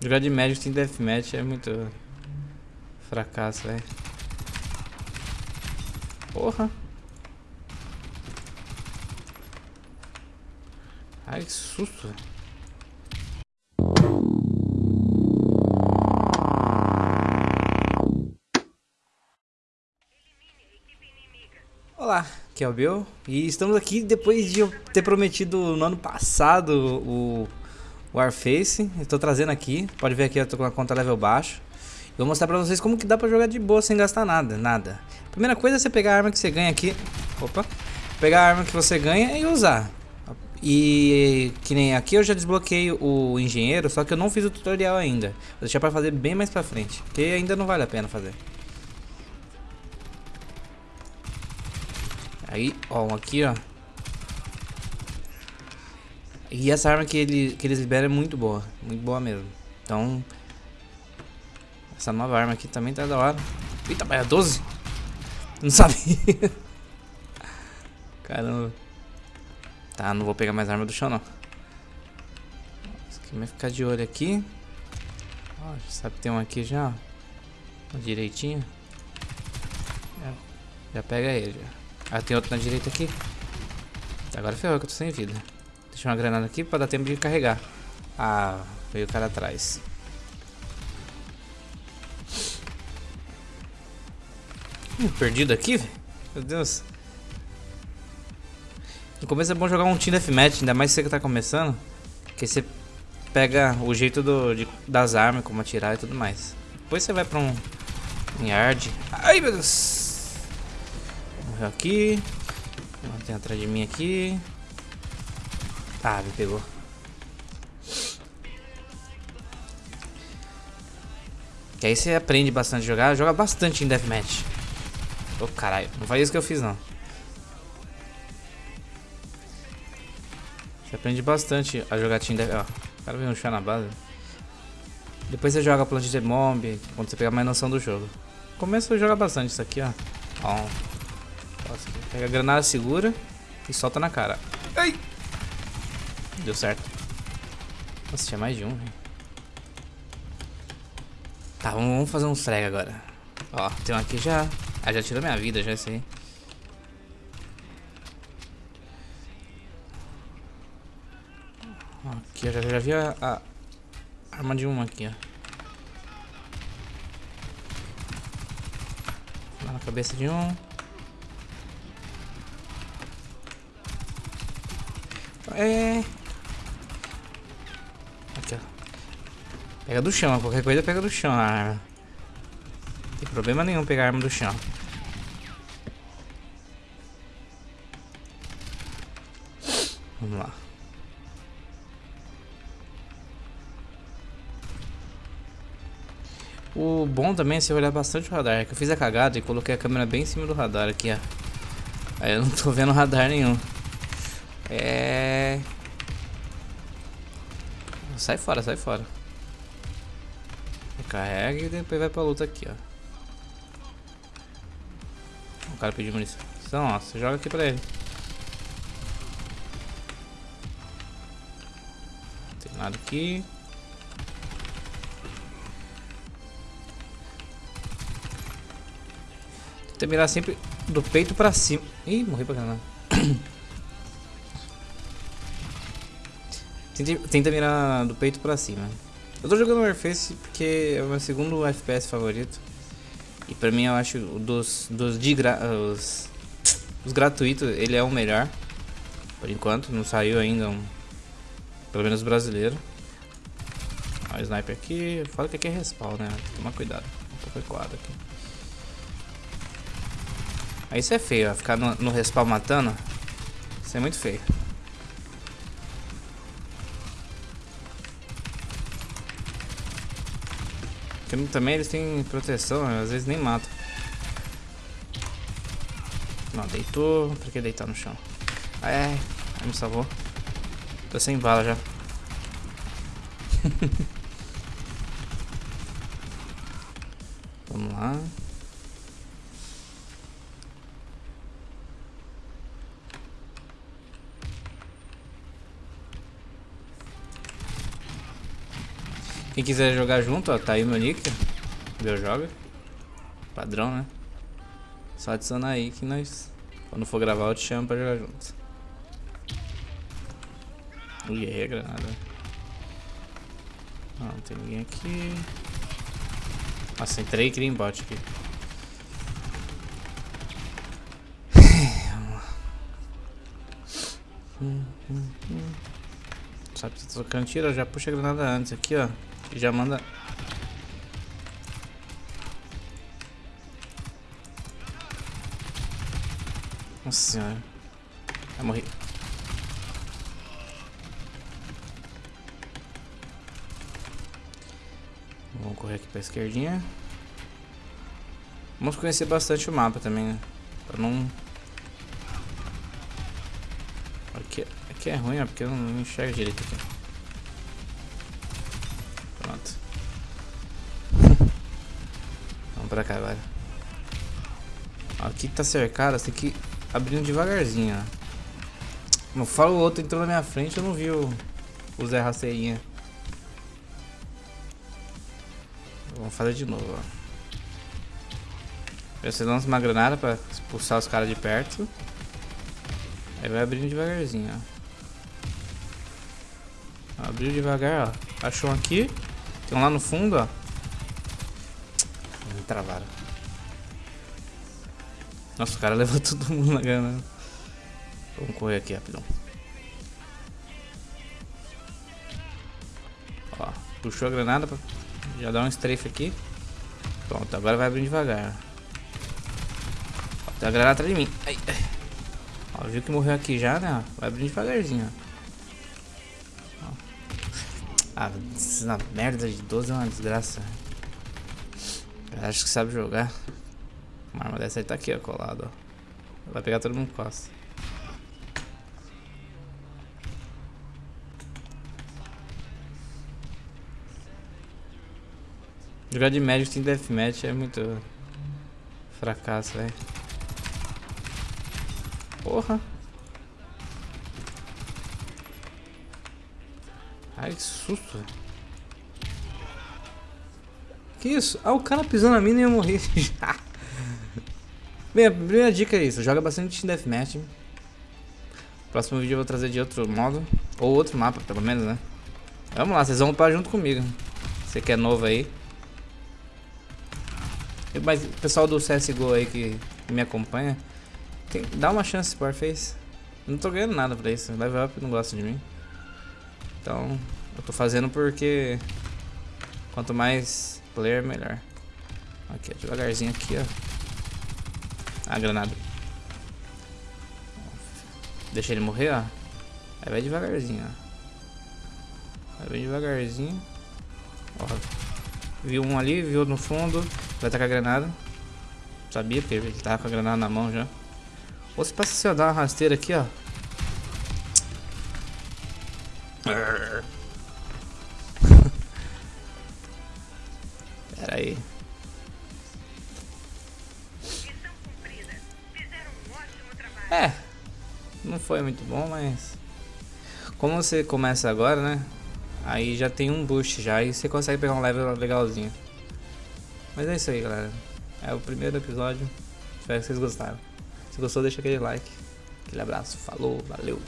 Jogar de médico sem deathmatch é muito fracasso, velho. Porra. Ai, que susto. Olá, aqui é o Bill e estamos aqui depois de eu ter prometido no ano passado o Warface. Estou trazendo aqui, pode ver aqui eu tô com a conta level baixo. vou mostrar pra vocês como que dá pra jogar de boa sem gastar nada, nada. Primeira coisa é você pegar a arma que você ganha aqui. Opa. Pegar a arma que você ganha e usar. E que nem aqui eu já desbloqueei o engenheiro, só que eu não fiz o tutorial ainda. Vou deixar pra fazer bem mais pra frente, porque ainda não vale a pena fazer. Aí, ó, um aqui, ó. E essa arma que, ele, que eles liberam é muito boa, muito boa mesmo. Então, essa nova arma aqui também tá da hora. Eita, mas é 12? Não sabia. Caramba. Tá, não vou pegar mais arma do chão, não. Esse aqui vai ficar de olho aqui. Ó, já sabe que tem um aqui já, ó. Direitinho. Já, já pega ele. Ah, tem outro na direita aqui. Agora ferrou que eu tô sem vida. Deixa uma granada aqui pra dar tempo de carregar. Ah, veio o cara atrás. Hum, perdido aqui, velho? Meu Deus. No começo é bom jogar um Team Deathmatch, ainda mais você que tá começando. Que você pega o jeito do, de, das armas, como atirar e tudo mais. Depois você vai pra um, um yard. Ai, meu Deus morreu aqui. Tem atrás de mim aqui. Ah, me pegou. Que aí você aprende bastante a jogar. Joga bastante em Deathmatch. Ô oh, caralho, não faz isso que eu fiz não. Você aprende bastante a jogar Team Deathmatch. Ó, o cara veio chá na base. Depois você joga Plant de Bomb, quando você pegar mais noção do jogo. Começa a jogar bastante isso aqui, ó. Ó, Pega a granada, segura e solta na cara. Ai! Deu certo. Nossa, tinha mais de um. Tá, vamos fazer um frag agora. Ó, tem um aqui já. Ah, já tirou minha vida, já esse aí. Aqui, eu já, já vi a, a arma de uma aqui, ó. Lá na cabeça de um. É. Pega do chão, qualquer coisa pega do chão a arma. Não tem problema nenhum pegar a arma do chão. Vamos lá. O bom também é você olhar bastante o radar. É que eu fiz a cagada e coloquei a câmera bem em cima do radar aqui, ó. Aí eu não tô vendo radar nenhum. É... Sai fora, sai fora. Recarrega e depois vai pra luta aqui, ó. O cara pediu munição. Ó, você joga aqui pra ele. Não tem nada aqui. Tenta mirar sempre do peito pra cima. Ih, morri pra caramba. Tenta, tenta mirar do peito pra cima. Eu tô jogando Warface porque é o meu segundo FPS favorito. E pra mim eu acho dos, dos, de gra, os, os gratuitos ele é o melhor. Por enquanto, não saiu ainda um. Pelo menos brasileiro. O sniper aqui. Fala que aqui é respawn, né? Tomar cuidado. Um pouco equado aqui. Aí isso é feio, ó. Ficar no, no respawn matando. Isso é muito feio. Porque também eles têm proteção, às vezes nem matam. Não, deitou. Pra que deitar no chão? Ah, é, me salvou. Tô sem bala já. Vamos lá. Quem quiser jogar junto, ó, tá aí meu nick. Meu joga. Padrão, né? Só adicionar aí que nós, quando for gravar, eu te chamo pra jogar junto. Ui, errei a granada. Não, não tem ninguém aqui. Nossa, entrei e criei bot aqui. Sabe, se trocando tiro, já puxa a granada antes aqui, ó. Já manda. Nossa senhora. Vai morrer. Vamos correr aqui pra esquerdinha. Vamos conhecer bastante o mapa também, né? Pra não... Aqui, aqui é ruim, ó, porque eu não enxergo direito aqui. Pra cá agora. Aqui tá cercado, você tem que abrindo devagarzinho, ó. Não falo o outro entrou na minha frente, eu não vi o, o Zé Rasteirinha. Vamos fazer de novo, ó. Você lança uma granada pra expulsar os caras de perto. Aí vai abrindo devagarzinho, ó. Abriu devagar, ó. Achou um aqui. Tem um lá no fundo, ó. Travaram. Nossa, o cara levou todo mundo na granada. Vamos correr aqui rapidão. Ó, puxou a granada pra já dá um strafe aqui. Pronto, agora vai abrindo devagar. Ó, tem a granada atrás de mim. Ai, ai. Ó, viu que morreu aqui já, né? Vai abrindo devagarzinho. Ó. Ah, merda de 12 é uma desgraça. Acho que sabe jogar. Uma arma dessa aí tá aqui, ó, colado, ó. Vai pegar todo mundo costa. Jogar de médico sem deathmatch é muito fracasso, velho. Porra. Ai, que susto. Que isso? Ah, o cara pisou na mina e eu morri. Bem, a primeira dica é isso. Joga bastante deathmatch. Próximo vídeo eu vou trazer de outro modo. Ou outro mapa, pelo menos, né? Vamos lá, vocês vão upar junto comigo. Você que é novo aí. Mas o pessoal do CSGO aí que me acompanha, tem, dá uma chance pro Warface. Não tô ganhando nada pra isso. Level Up não gosta de mim. Então, eu tô fazendo porque quanto mais player, melhor. Aqui, devagarzinho aqui, ó. Ah, granada. Deixa ele morrer, ó. Aí vai devagarzinho, ó. Vai devagarzinho. Ó. Viu um ali, viu no fundo. Vai tacar a granada. Sabia, porque ele tava com a granada na mão já. Ou se passa se eu dar uma rasteira aqui, ó. Foi muito bom, mas... Como você começa agora, né? Aí já tem um boost já e você consegue pegar um level legalzinho. Mas é isso aí, galera. É o primeiro episódio. Espero que vocês gostaram. Se gostou, deixa aquele like. Aquele abraço. Falou, valeu.